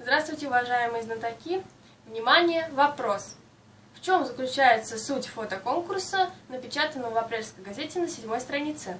Здравствуйте, уважаемые знатоки! Внимание, вопрос! В чем заключается суть фотоконкурса, напечатанного в апрельской газете на седьмой странице?